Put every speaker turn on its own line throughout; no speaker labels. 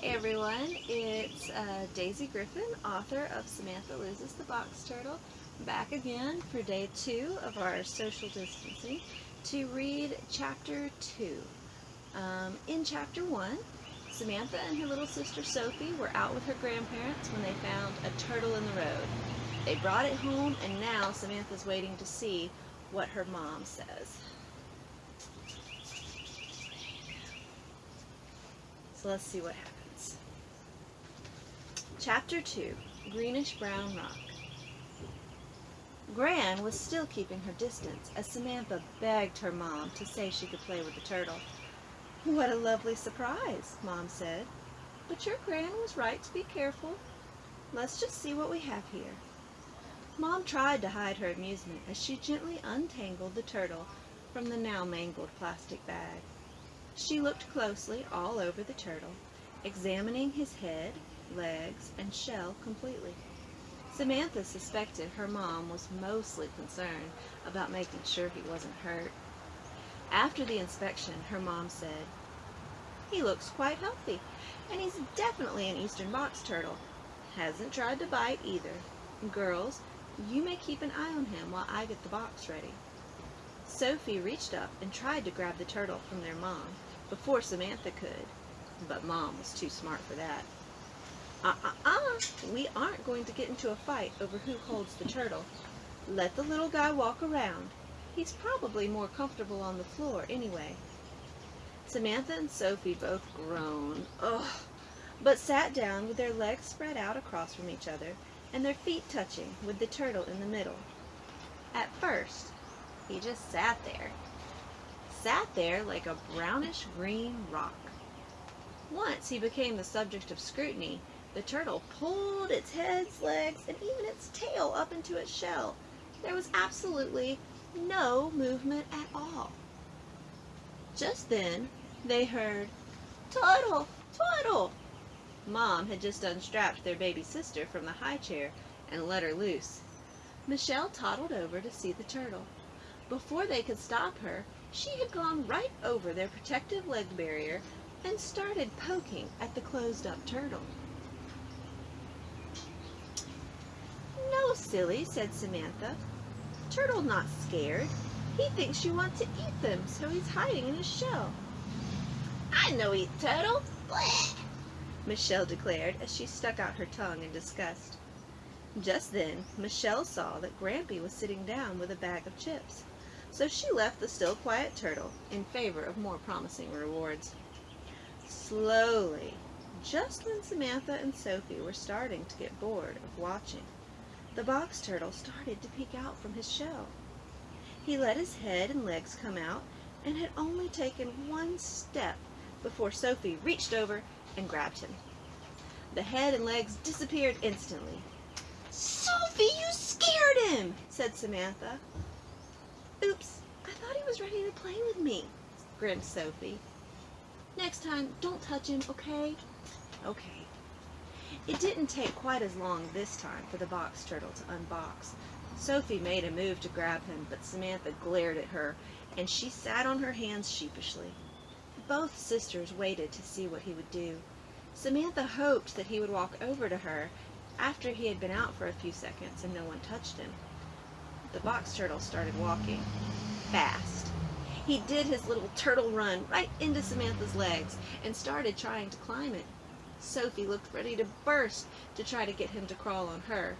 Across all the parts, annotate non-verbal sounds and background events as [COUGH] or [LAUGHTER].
Hey everyone, it's uh, Daisy Griffin, author of Samantha Loses the Box Turtle, back again for day two of our social distancing to read chapter two. Um, in chapter one, Samantha and her little sister Sophie were out with her grandparents when they found a turtle in the road. They brought it home and now Samantha's waiting to see what her mom says. So let's see what happens. Chapter 2 Greenish Brown Rock Gran was still keeping her distance as Samantha begged her mom to say she could play with the turtle. What a lovely surprise, Mom said. But your Gran was right to be careful. Let's just see what we have here. Mom tried to hide her amusement as she gently untangled the turtle from the now mangled plastic bag. She looked closely all over the turtle, examining his head, legs, and shell completely. Samantha suspected her mom was mostly concerned about making sure he wasn't hurt. After the inspection, her mom said, He looks quite healthy, and he's definitely an eastern box turtle. Hasn't tried to bite either. Girls, you may keep an eye on him while I get the box ready. Sophie reached up and tried to grab the turtle from their mom before Samantha could, but Mom was too smart for that. Uh-uh-uh, we aren't going to get into a fight over who holds the turtle. Let the little guy walk around. He's probably more comfortable on the floor anyway. Samantha and Sophie both groaned, ugh, but sat down with their legs spread out across from each other and their feet touching with the turtle in the middle. At first, he just sat there. Sat there like a brownish green rock. Once he became the subject of scrutiny, the turtle pulled its head's legs and even its tail up into its shell. There was absolutely no movement at all. Just then, they heard, Turtle! Turtle! Mom had just unstrapped their baby sister from the high chair and let her loose. Michelle toddled over to see the turtle. Before they could stop her, she had gone right over their protective leg barrier and started poking at the closed-up turtle. No, silly, said Samantha. Turtle not scared. He thinks you want to eat them, so he's hiding in his shell. I no eat turtle. Blech. [LAUGHS] Michelle declared as she stuck out her tongue in disgust. Just then, Michelle saw that Grampy was sitting down with a bag of chips, so she left the still quiet turtle in favor of more promising rewards. Slowly, just when Samantha and Sophie were starting to get bored of watching, the box turtle started to peek out from his shell. He let his head and legs come out and had only taken one step before Sophie reached over and grabbed him. The head and legs disappeared instantly. Sophie, you scared him, said Samantha. Oops, I thought he was ready to play with me, grinned Sophie. Next time, don't touch him, okay? Okay. It didn't take quite as long this time for the box turtle to unbox. Sophie made a move to grab him, but Samantha glared at her, and she sat on her hands sheepishly. Both sisters waited to see what he would do. Samantha hoped that he would walk over to her after he had been out for a few seconds and no one touched him. The box turtle started walking. Fast. He did his little turtle run right into Samantha's legs and started trying to climb it. Sophie looked ready to burst to try to get him to crawl on her.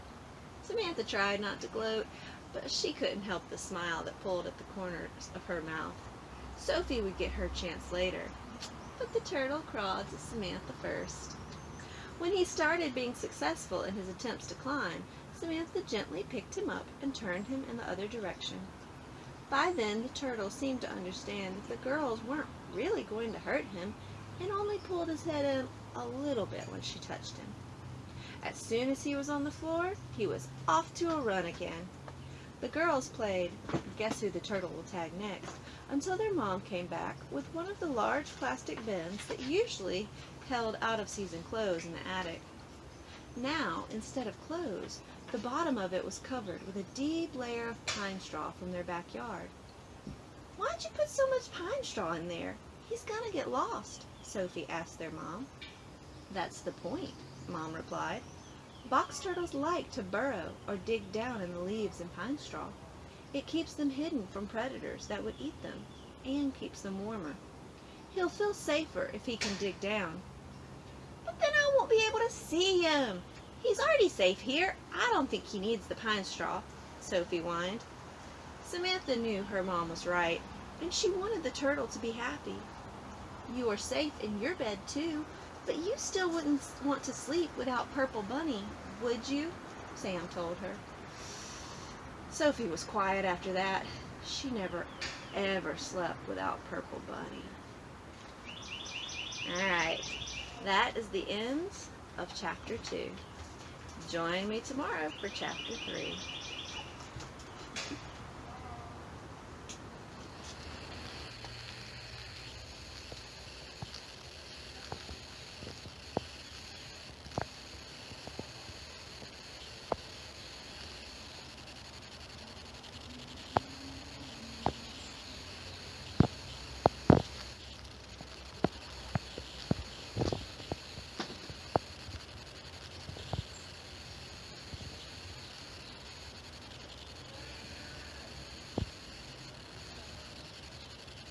Samantha tried not to gloat, but she couldn't help the smile that pulled at the corners of her mouth. Sophie would get her chance later, but the turtle crawled to Samantha first. When he started being successful in his attempts to climb, Samantha gently picked him up and turned him in the other direction. By then, the turtle seemed to understand that the girls weren't really going to hurt him and only pulled his head a little bit when she touched him. As soon as he was on the floor, he was off to a run again. The girls played Guess Who the Turtle Will Tag Next until their mom came back with one of the large plastic bins that usually held out-of-season clothes in the attic. Now, instead of clothes, the bottom of it was covered with a deep layer of pine straw from their backyard. Why'd you put so much pine straw in there? He's gonna get lost, Sophie asked their mom. That's the point, Mom replied. Box turtles like to burrow or dig down in the leaves and pine straw. It keeps them hidden from predators that would eat them and keeps them warmer. He'll feel safer if he can dig down. But then I won't be able to see him. He's already safe here. I don't think he needs the pine straw, Sophie whined. Samantha knew her mom was right, and she wanted the turtle to be happy. You are safe in your bed too, but you still wouldn't want to sleep without Purple Bunny, would you? Sam told her. Sophie was quiet after that. She never ever slept without Purple Bunny. Alright, that is the end of chapter 2. Join me tomorrow for chapter 3.